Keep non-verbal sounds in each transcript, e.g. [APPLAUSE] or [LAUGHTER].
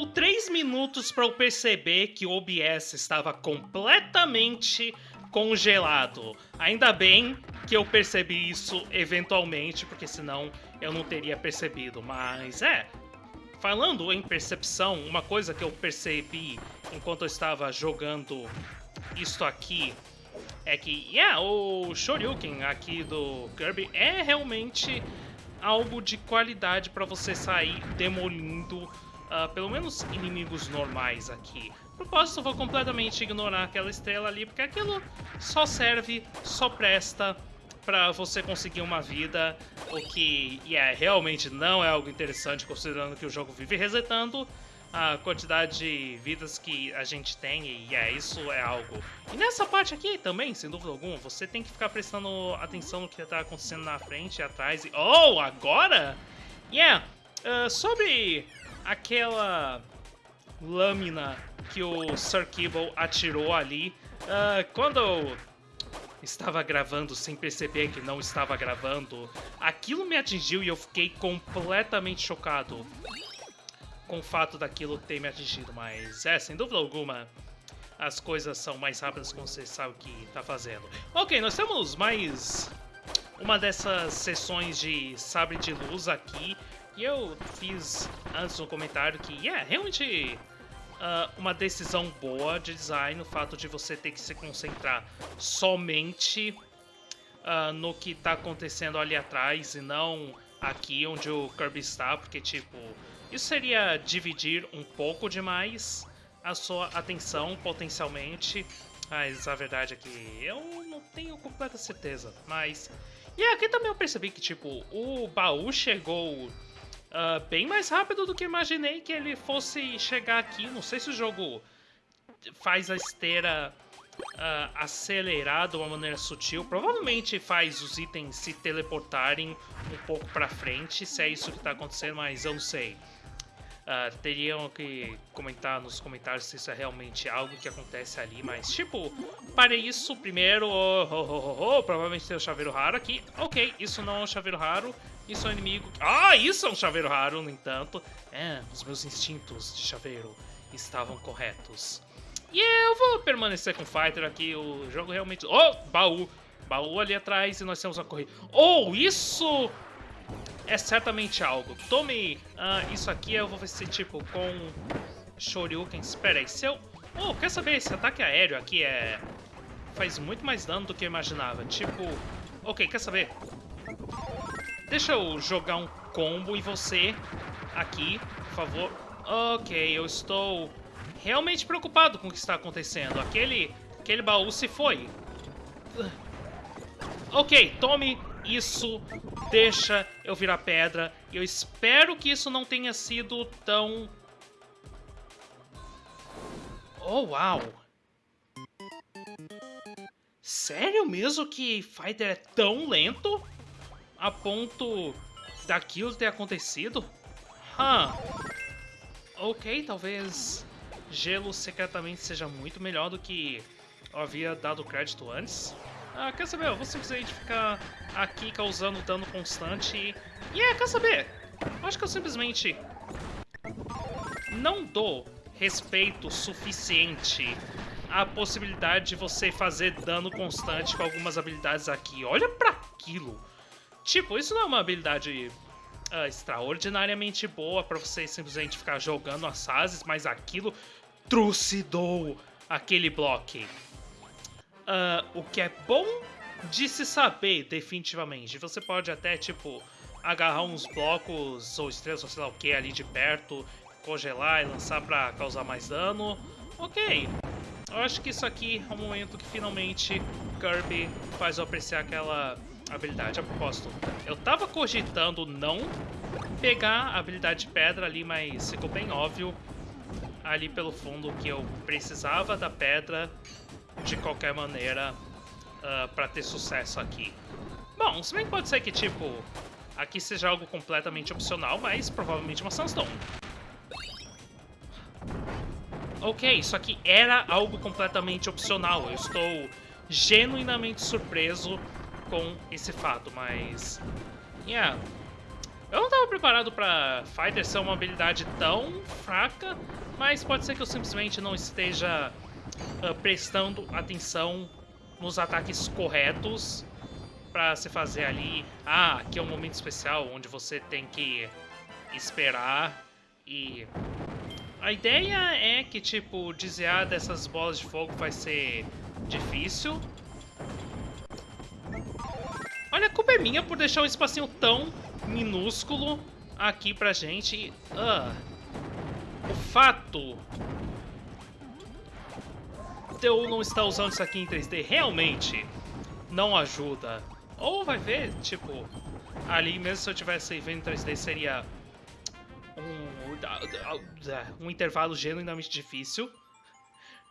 levou 3 minutos para eu perceber que o OBS estava completamente congelado. Ainda bem que eu percebi isso eventualmente, porque senão eu não teria percebido. Mas é, falando em percepção, uma coisa que eu percebi enquanto eu estava jogando isto aqui é que, yeah, o Shoryuken aqui do Kirby é realmente algo de qualidade para você sair demolindo uh, pelo menos inimigos normais aqui. Propósito, vou completamente ignorar aquela estrela ali, porque aquilo só serve, só presta para você conseguir uma vida, o que yeah, realmente não é algo interessante considerando que o jogo vive resetando a quantidade de vidas que a gente tem e é, isso é algo. E nessa parte aqui também, sem dúvida alguma, você tem que ficar prestando atenção no que está acontecendo na frente e atrás. E... Oh, agora? Yeah, uh, sobre aquela lâmina que o Sir Kibble atirou ali, uh, quando eu estava gravando sem perceber que não estava gravando, aquilo me atingiu e eu fiquei completamente chocado com o fato daquilo ter me atingido, mas é, sem dúvida alguma, as coisas são mais rápidas quando você sabe o que está fazendo. Ok, nós temos mais uma dessas sessões de sabre de luz aqui, e eu fiz antes no comentário que é realmente uh, uma decisão boa de design, o fato de você ter que se concentrar somente uh, no que está acontecendo ali atrás e não aqui onde o Kirby está, porque tipo isso seria dividir um pouco demais a sua atenção, potencialmente. Mas a verdade é que eu não tenho completa certeza. Mas... E aqui também eu percebi que, tipo, o baú chegou uh, bem mais rápido do que imaginei que ele fosse chegar aqui. Não sei se o jogo faz a esteira uh, acelerar de uma maneira sutil. Provavelmente faz os itens se teleportarem um pouco pra frente, se é isso que tá acontecendo, mas eu não sei. Uh, teriam que comentar nos comentários se isso é realmente algo que acontece ali, mas tipo, para isso, primeiro, oh, oh, oh, oh, provavelmente tem o chaveiro raro aqui. Ok, isso não é um chaveiro raro, isso é um inimigo. Ah, isso é um chaveiro raro, no entanto. É, os meus instintos de chaveiro estavam corretos. E eu vou permanecer com o Fighter aqui, o jogo realmente... Oh, baú! Baú ali atrás e nós temos a corrida. Oh, isso é certamente algo. Tome uh, isso aqui, eu vou ver se, tipo, com Shoryuken. Espera aí, se eu... Oh, quer saber? Esse ataque aéreo aqui é... Faz muito mais dano do que eu imaginava. Tipo... Ok, quer saber? Deixa eu jogar um combo em você aqui, por favor. Ok, eu estou realmente preocupado com o que está acontecendo. Aquele, aquele baú se foi. Ok, tome isso deixa eu virar pedra. Eu espero que isso não tenha sido tão... Oh, uau! Sério mesmo que Fighter é tão lento? A ponto daquilo ter acontecido? Huh. Ok, talvez gelo secretamente seja muito melhor do que eu havia dado crédito antes. Ah, quer saber? Eu vou simplesmente ficar aqui causando dano constante e... E é, quer saber? Eu acho que eu simplesmente não dou respeito suficiente à possibilidade de você fazer dano constante com algumas habilidades aqui. Olha pra aquilo! Tipo, isso não é uma habilidade uh, extraordinariamente boa pra você simplesmente ficar jogando as fases, mas aquilo trucidou aquele bloco. Uh, o que é bom de se saber, definitivamente. Você pode até, tipo, agarrar uns blocos ou estrelas, ou sei lá o que, ali de perto, congelar e lançar pra causar mais dano. Ok. Eu acho que isso aqui é o momento que finalmente Kirby faz eu apreciar aquela habilidade. A propósito, eu tava cogitando não pegar a habilidade de pedra ali, mas ficou bem óbvio ali pelo fundo que eu precisava da pedra de qualquer maneira uh, para ter sucesso aqui. Bom, se bem que pode ser que, tipo, aqui seja algo completamente opcional, mas provavelmente uma Sunstone. Ok, isso aqui era algo completamente opcional. Eu estou genuinamente surpreso com esse fato, mas... Yeah. Eu não tava preparado pra Fighter ser uma habilidade tão fraca, mas pode ser que eu simplesmente não esteja uh, prestando atenção nos ataques corretos pra se fazer ali. Ah, aqui é um momento especial onde você tem que esperar e... A ideia é que, tipo, desviar dessas bolas de fogo vai ser difícil. Olha, a culpa é minha por deixar um espacinho tão minúsculo aqui pra gente. Uh, o fato de eu não estar usando isso aqui em 3D realmente não ajuda. Ou vai ver, tipo, ali mesmo se eu tivesse vendo em 3D seria um, um intervalo genuinamente difícil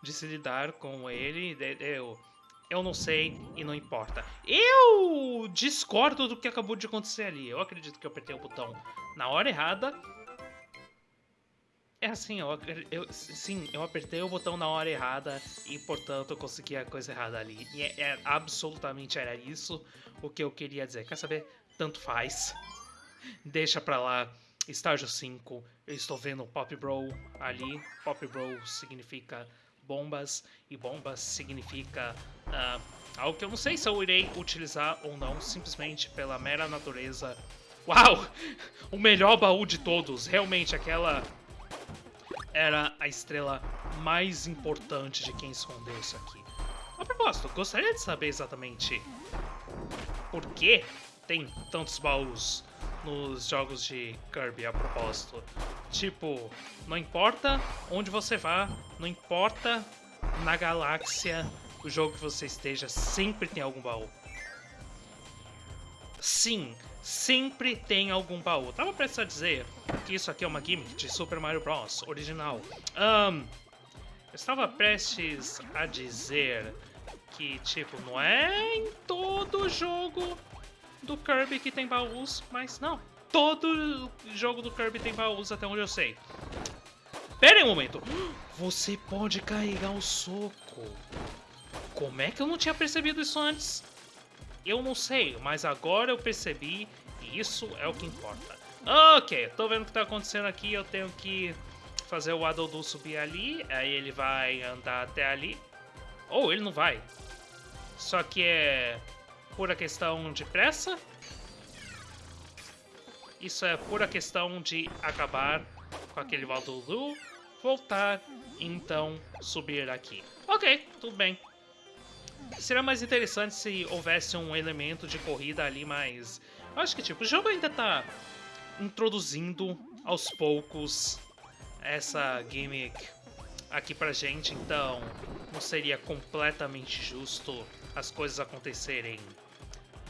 de se lidar com ele. Eu, eu não sei e não importa. Eu discordo do que acabou de acontecer ali. Eu acredito que eu apertei o botão na hora errada. É assim, eu, eu, sim, eu apertei o botão na hora errada e, portanto, eu consegui a coisa errada ali. E é, é, absolutamente era isso o que eu queria dizer. Quer saber? Tanto faz. [LAUGHS] Deixa pra lá. Estágio 5, eu estou vendo Pop Bro ali. Pop Bro significa bombas, e bombas significa uh, algo que eu não sei se eu irei utilizar ou não, simplesmente pela mera natureza. Uau! [LAUGHS] O melhor baú de todos, realmente aquela era a estrela mais importante de quem escondeu isso aqui. A propósito, gostaria de saber exatamente por que tem tantos baús nos jogos de Kirby a propósito. Tipo, não importa onde você vá, não importa na galáxia o jogo que você esteja, sempre tem algum baú. Sim, sempre tem algum baú. Tava prestes a dizer que isso aqui é uma gimmick de Super Mario Bros. original. Um, estava prestes a dizer que, tipo, não é em todo jogo do Kirby que tem baús, mas não. Todo jogo do Kirby tem baús, até onde eu sei. Pera aí um momento. Você pode carregar o soco. Como é que eu não tinha percebido isso antes? Eu não sei, mas agora eu percebi e isso é o que importa. Ok, tô vendo o que tá acontecendo aqui. Eu tenho que fazer o Adodu subir ali. Aí ele vai andar até ali. Ou oh, ele não vai. Só que é pura questão de pressa. Isso é pura questão de acabar com aquele Valdoulu, voltar e então subir aqui. Ok, tudo bem. Seria mais interessante se houvesse um elemento de corrida ali, mas... Eu acho que, tipo, o jogo ainda tá introduzindo aos poucos essa gimmick aqui pra gente, então não seria completamente justo as coisas acontecerem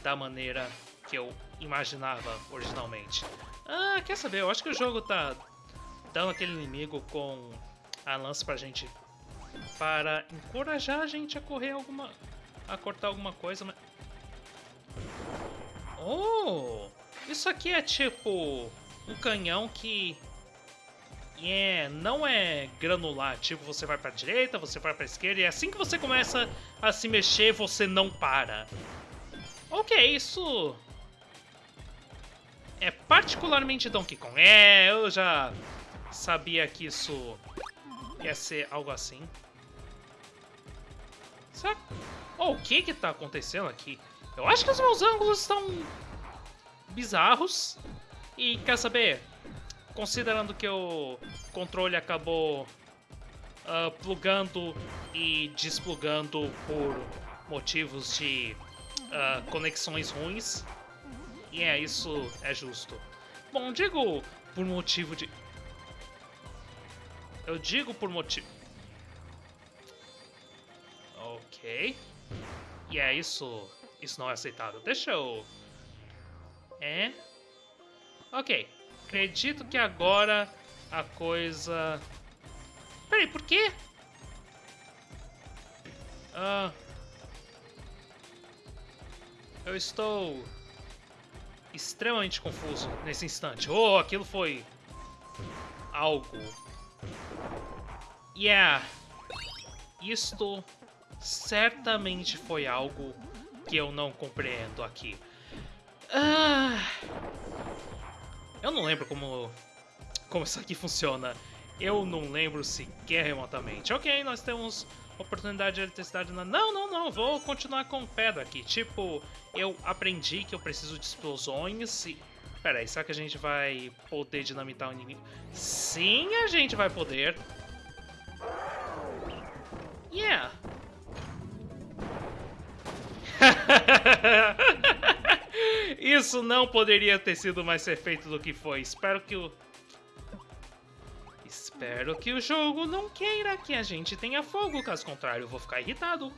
da maneira que eu imaginava originalmente. Ah, quer saber? Eu acho que o jogo tá dando aquele inimigo com a lança pra gente para encorajar a gente a correr alguma... a cortar alguma coisa, mas... Oh! Isso aqui é tipo um canhão que é, não é granular, tipo, você vai pra direita, você vai pra esquerda, e assim que você começa a se mexer, você não para. Ok, isso... É particularmente Donkey Kong. É, eu já sabia que isso ia ser algo assim. Será... Oh, o que que tá acontecendo aqui? Eu acho que os meus ângulos estão bizarros. E quer saber? Considerando que o controle acabou uh, plugando e desplugando por motivos de uh, conexões ruins. E é, isso é justo. Bom, digo por motivo de... Eu digo por motivo... Ok. E é, isso... Isso não é aceitável. Deixa eu... É... Ok. Acredito que agora a coisa... Peraí, por quê? Ah... Eu estou extremamente confuso nesse instante. Oh, aquilo foi algo. Yeah. Isto certamente foi algo que eu não compreendo aqui. Ah. Eu não lembro como, como isso aqui funciona. Eu não lembro sequer remotamente. Ok, nós temos oportunidade de eletricidade na... Não, não, não, vou continuar com pedra aqui. Tipo, eu aprendi que eu preciso de explosões e... Pera aí, será que a gente vai poder dinamitar o inimigo? Sim, a gente vai poder. Yeah. [LAUGHS] Isso não poderia ter sido mais perfeito do que foi. Espero que o... Espero que o jogo não queira que a gente tenha fogo, caso contrário eu vou ficar irritado.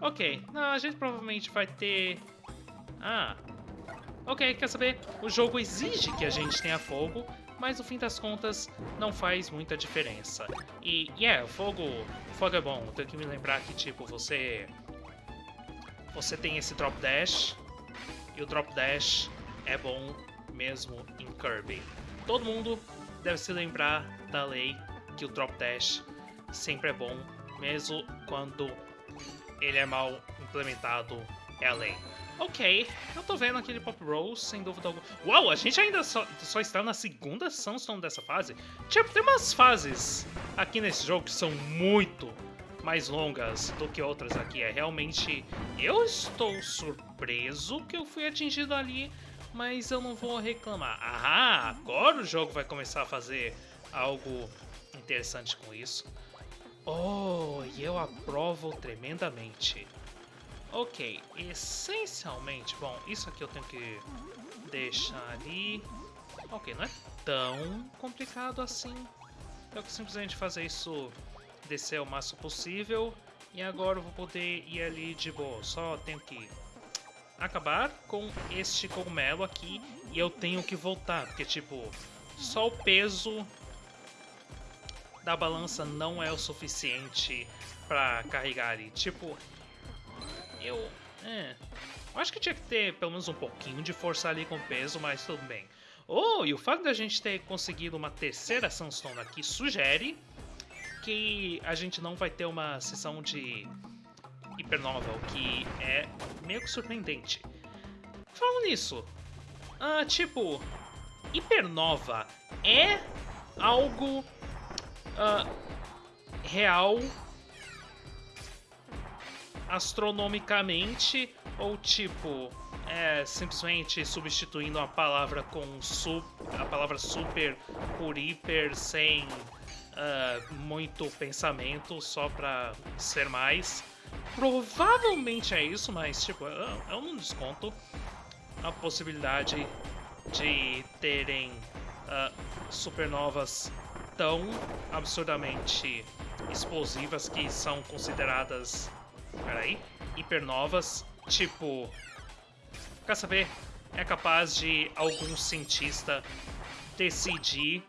Ok, não, a gente provavelmente vai ter... Ah, ok, quer saber? O jogo exige que a gente tenha fogo, mas no fim das contas não faz muita diferença. E, yeah, fogo, fogo é bom, tenho que me lembrar que, tipo, você... Você tem esse Drop Dash, e o Drop Dash é bom mesmo em Kirby. Todo mundo deve se lembrar da lei que o Drop Dash sempre é bom, mesmo quando ele é mal implementado, é a lei. Ok, eu tô vendo aquele Pop Roll, sem dúvida alguma. Uau, a gente ainda só, só está na segunda Sunstone dessa fase? Tipo, tem umas fases aqui nesse jogo que são muito mais longas do que outras aqui. É realmente... Eu estou surpreso que eu fui atingido ali, mas eu não vou reclamar. Ah, agora o jogo vai começar a fazer algo interessante com isso. Oh, e eu aprovo tremendamente. Ok, essencialmente, bom, isso aqui eu tenho que deixar ali. Ok, não é tão complicado assim. Eu que simplesmente fazer isso descer o máximo possível. E agora eu vou poder ir ali de boa. Só tenho que acabar com este cogumelo aqui e eu tenho que voltar. Porque, tipo, só o peso da balança não é o suficiente pra carregar ali. Tipo, eu... É, eu acho que tinha que ter pelo menos um pouquinho de força ali com peso, mas tudo bem. Oh, e o fato da gente ter conseguido uma terceira Sunstone aqui sugere que a gente não vai ter uma sessão de Hypernova, o que é meio que surpreendente. Falando nisso, uh, tipo, Hypernova é algo uh, real astronomicamente ou tipo é simplesmente substituindo a palavra com su a palavra super por hiper sem uh, muito pensamento só pra ser mais. Provavelmente é isso, mas tipo, eu, eu não desconto a possibilidade de terem uh, supernovas tão absurdamente explosivas que são consideradas, peraí, hipernovas, tipo, quer saber, é capaz de algum cientista decidir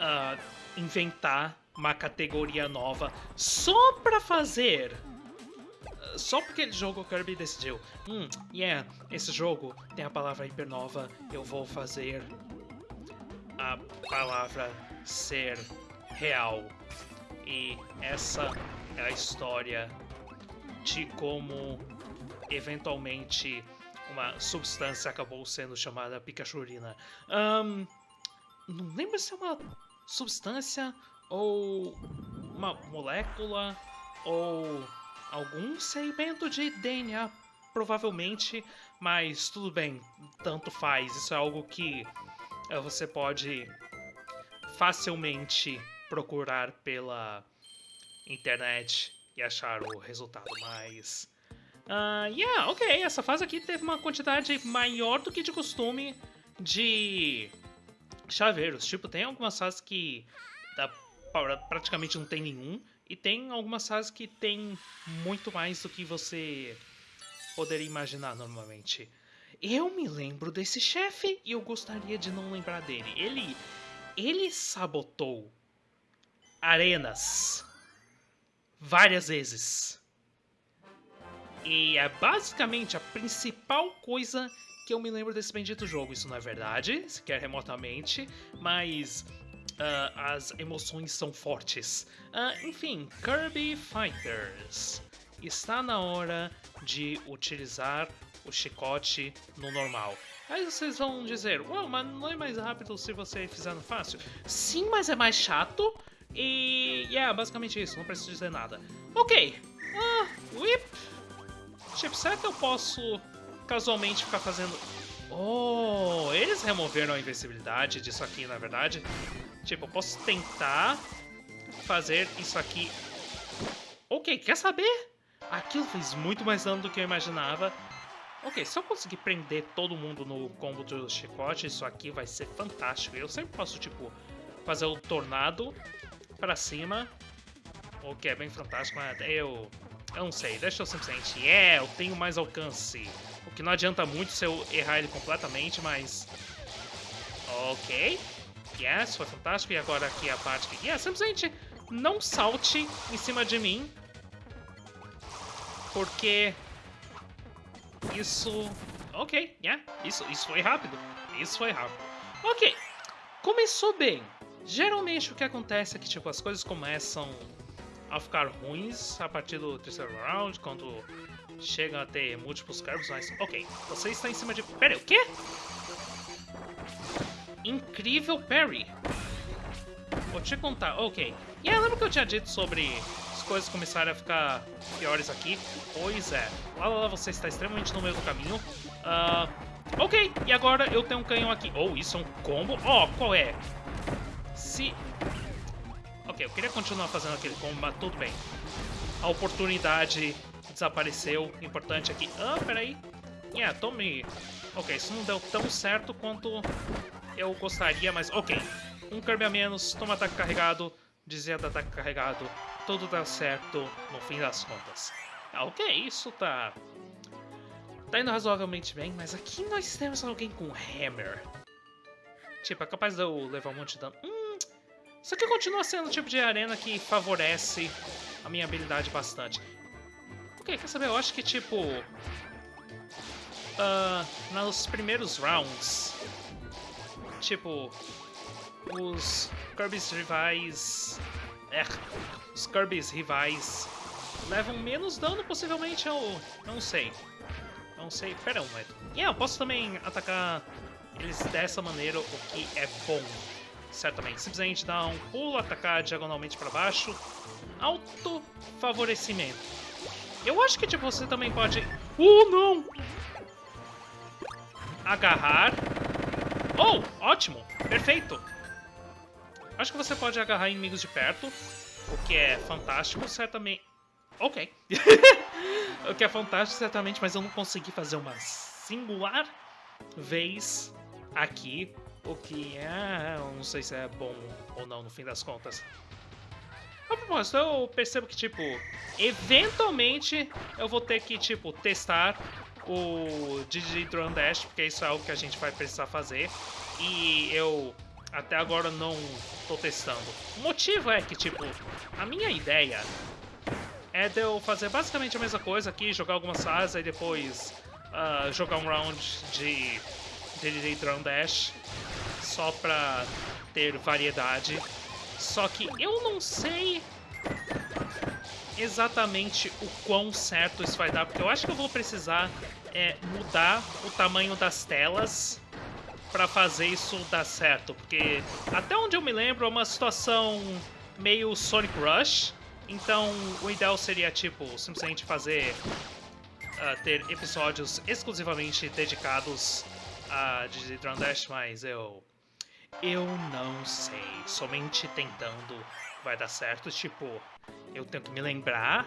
uh, inventar uma categoria nova só pra fazer. Só porque ele jogou Kirby decidiu. Hum, yeah, esse jogo tem a palavra hipernova, eu vou fazer a palavra ser real. E essa é a história de como eventualmente uma substância acabou sendo chamada Pikachurina. Um, não lembro se é uma substância ou uma molécula ou algum segmento de DNA, provavelmente, mas tudo bem, tanto faz. Isso é algo que uh, você pode facilmente procurar pela internet e achar o resultado, mas... Uh, yeah, ok, essa fase aqui teve uma quantidade maior do que de costume de chaveiros. Tipo, tem algumas fases que dá praticamente não tem nenhum. E tem algumas fases que tem muito mais do que você poderia imaginar normalmente. Eu me lembro desse chefe e eu gostaria de não lembrar dele. Ele, ele sabotou arenas várias vezes. E é basicamente a principal coisa que eu me lembro desse bendito jogo. Isso não é verdade, sequer remotamente, mas Uh, as emoções são fortes. Uh, enfim, Kirby Fighters. Está na hora de utilizar o chicote no normal. Aí vocês vão dizer, uau, mas não é mais rápido se você fizer no fácil? Sim, mas é mais chato. E, yeah, basicamente isso, não preciso dizer nada. Ok, ah, whip. Que eu posso casualmente ficar fazendo... Oh, eles removeram a invencibilidade disso aqui, na verdade. Tipo, eu posso tentar fazer isso aqui. Ok, quer saber? Aquilo fez muito mais dano do que eu imaginava. Ok, se eu conseguir prender todo mundo no combo do chicote, isso aqui vai ser fantástico. Eu sempre posso, tipo, fazer o tornado pra cima, o que é bem fantástico, mas eu... Eu não sei, deixa eu simplesmente... É, eu tenho mais alcance. O que não adianta muito se eu errar ele completamente, mas... Ok. Yes, foi fantástico. E agora aqui a parte que... Yeah, simplesmente não salte em cima de mim. Porque... Isso... Ok, yeah. Isso, isso foi rápido. Isso foi rápido. Ok. Começou bem. Geralmente o que acontece é que, tipo, as coisas começam a ficar ruins a partir do terceiro round, quando chegam a ter múltiplos cargos, mas... Ok, você está em cima de... Pera, o quê? Incrível parry. Vou te contar, ok. E yeah, lembra que eu tinha dito sobre as coisas começarem a ficar piores aqui? Pois é. Lá, lá, lá, você está extremamente no meio do caminho. Uh, ok, e agora eu tenho um canhão aqui. Oh, isso é um combo? Oh, qual é? Se... Ok, eu queria continuar fazendo aquele combo, mas tudo bem. A oportunidade desapareceu. Importante aqui. Ah, peraí. Yeah, tome... Ok, isso não deu tão certo quanto eu gostaria, mas ok. Um Kirby a menos, toma ataque carregado, dizia do ataque carregado, tudo dá certo no fim das contas. Ah, ok, isso tá... Tá indo razoavelmente bem, mas aqui nós temos alguém com Hammer. Tipo, é capaz de eu levar um monte de dano. Hum, isso aqui continua sendo o tipo de arena que favorece a minha habilidade bastante. Ok, quer saber? Eu acho que, tipo... Uh, nos primeiros rounds, tipo, os Kirby's rivais... É, os Kirby's rivais levam menos dano, possivelmente, eu não sei. Não sei, pera um momento. Yeah, eu posso também atacar eles dessa maneira, o que é bom, certamente. Simplesmente dar um pulo, atacar diagonalmente para baixo. Auto favorecimento. Eu acho que tipo, você também pode... Uh, não! Agarrar. Oh, ótimo! Perfeito! Acho que você pode agarrar inimigos de perto, o que é fantástico, certamente... Ok. [LAUGHS] o que é fantástico, certamente, mas eu não consegui fazer uma singular vez aqui, o que é... Eu não sei se é bom ou não, no fim das contas. A propósito, eu percebo que, tipo, eventualmente eu vou ter que, tipo, testar o Digi Dash, porque isso é algo que a gente vai precisar fazer. E eu até agora não tô testando. O motivo é que, tipo, a minha ideia é de eu fazer basicamente a mesma coisa aqui, jogar algumas fases e depois uh, jogar um round de DD Drone Dash só pra ter variedade. Só que eu não sei exatamente o quão certo isso vai dar, porque eu acho que eu vou precisar é, mudar o tamanho das telas para fazer isso dar certo, porque até onde eu me lembro é uma situação meio Sonic Rush, então o ideal seria tipo simplesmente fazer uh, ter episódios exclusivamente dedicados a Digitron Dash, mas eu eu não sei, somente tentando vai dar certo, tipo, eu tenho que me lembrar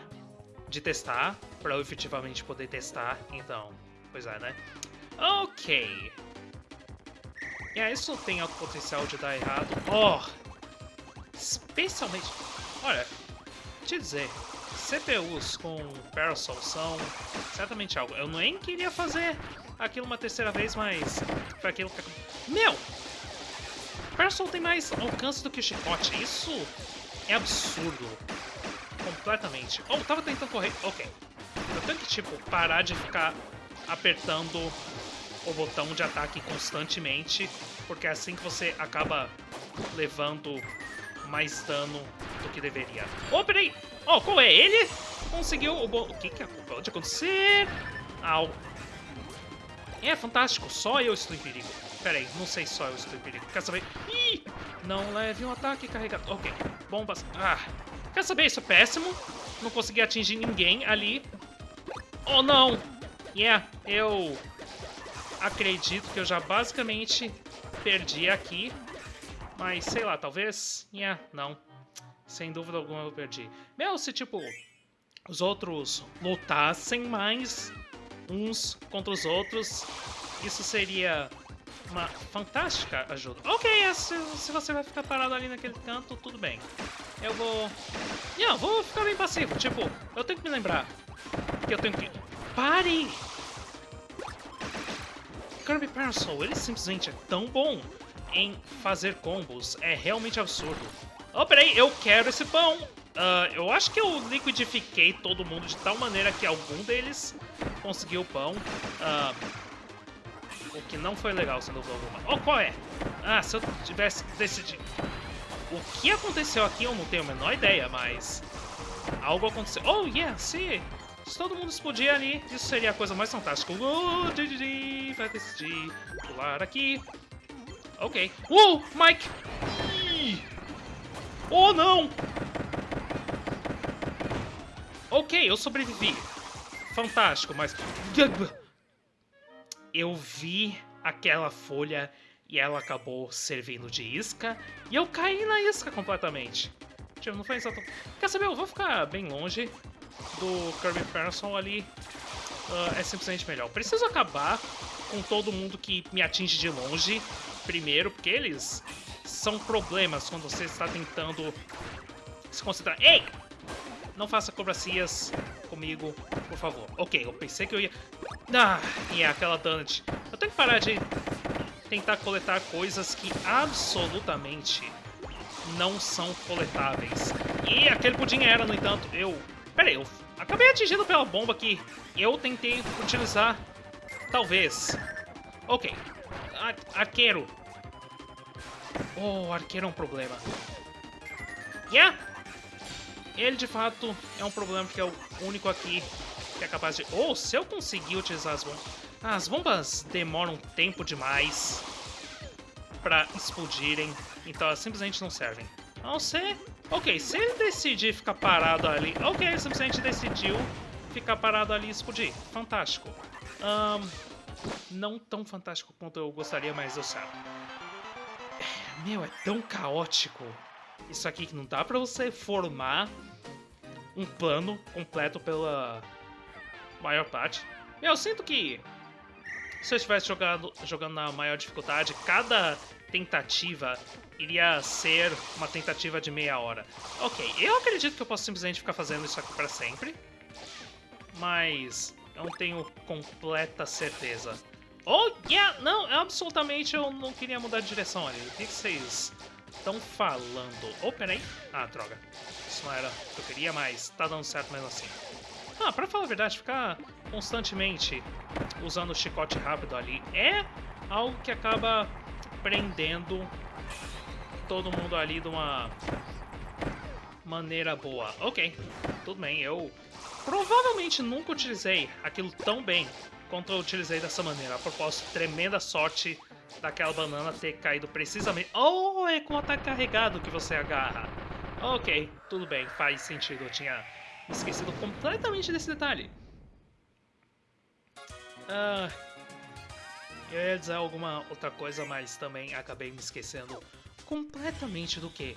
de testar para eu efetivamente poder testar, então, pois é, né? Ok. E yeah, isso tem alto potencial de dar errado. Oh! Especialmente... Olha, te dizer, CPUs com Parasol são certamente algo. Eu nem queria fazer aquilo uma terceira vez, mas foi aquilo que... Meu! Parasol tem mais alcance do que o chicote. Isso é absurdo. Completamente. Oh, tava tentando correr. Ok. Eu tenho que, tipo, parar de ficar apertando o botão de ataque constantemente, porque é assim que você acaba levando mais dano do que deveria. Oh, peraí! Oh, qual é? Ele conseguiu o... O que que pode acontecer? Au. É fantástico, só eu estou em perigo. Pera aí, não sei se só eu estou em perigo. Quer saber? Ih! Não leve um ataque carregado. Ok, bombas. Ah, quer saber? Isso é péssimo. Não consegui atingir ninguém ali. Oh, não! Yeah, eu acredito que eu já basicamente perdi aqui. Mas, sei lá, talvez... Yeah, não. Sem dúvida alguma eu perdi. Meu, se, tipo, os outros lutassem mais uns contra os outros, isso seria uma fantástica ajuda. Ok, é, se, se você vai ficar parado ali naquele canto, tudo bem. Eu vou... Não, vou ficar bem passivo. Tipo, eu tenho que me lembrar que eu tenho que... Pare! Kirby Parasol, ele simplesmente é tão bom em fazer combos. É realmente absurdo. Oh, peraí, eu quero esse pão! Uh, eu acho que eu liquidifiquei todo mundo de tal maneira que algum deles conseguiu o pão. Uh, que não foi legal, sendo alguma. Oh, qual é? Ah, se eu tivesse decidido... O que aconteceu aqui eu não tenho a menor ideia, mas... Algo aconteceu. Oh, yeah, se, se todo mundo explodir ali, isso seria a coisa mais fantástica. Uh, vai decidir pular aqui. Ok. Uh, Mike! Oh, não! Ok, eu sobrevivi. Fantástico, mas... Eu vi aquela folha e ela acabou servindo de isca e eu caí na isca completamente. Tipo, não foi exatamente... Quer saber, eu vou ficar bem longe do Kirby Person ali. Uh, é simplesmente melhor. Preciso acabar com todo mundo que me atinge de longe primeiro, porque eles são problemas quando você está tentando se concentrar. Ei! Não faça cobracias comigo, por favor. Ok, eu pensei que eu ia... Ah, e é aquela donut. Eu tenho que parar de tentar coletar coisas que absolutamente não são coletáveis. E aquele pudim era, no entanto, eu... Pera aí, eu acabei atingindo pela bomba que eu tentei utilizar, talvez. Ok. Ar arqueiro. Oh, arqueiro é um problema. Yeah! Ele, de fato, é um problema porque é o único aqui que é capaz de... Ou, oh, se eu conseguir utilizar as bombas... As bombas demoram tempo demais pra explodirem, então elas simplesmente não servem. A não ser... Ok, se ele decidir ficar parado ali... Ok, ele simplesmente decidiu ficar parado ali e explodir. Fantástico. Um, não tão fantástico quanto eu gostaria, mas deu certo. Meu, é tão caótico isso aqui que não dá pra você formar um plano completo pela maior parte. Eu sinto que se eu estivesse jogando, jogando na maior dificuldade, cada tentativa iria ser uma tentativa de meia hora. Ok, eu acredito que eu posso simplesmente ficar fazendo isso aqui para sempre, mas eu não tenho completa certeza. Oh, yeah! Não, absolutamente eu não queria mudar de direção ali. O que vocês estão falando? Oh, peraí. Ah, droga. Isso não era o que eu queria, mas tá dando certo mesmo assim. Ah, pra falar a verdade, ficar constantemente usando o chicote rápido ali é algo que acaba prendendo todo mundo ali de uma maneira boa. Ok, tudo bem, eu provavelmente nunca utilizei aquilo tão bem quanto eu utilizei dessa maneira. A propósito, tremenda sorte daquela banana ter caído precisamente... Oh, é com o ataque carregado que você agarra. Ok, tudo bem, faz sentido. Eu tinha esquecido completamente desse detalhe. Ah, eu ia dizer alguma outra coisa, mas também acabei me esquecendo completamente do que.